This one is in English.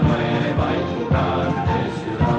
nueva y tu grande ciudad.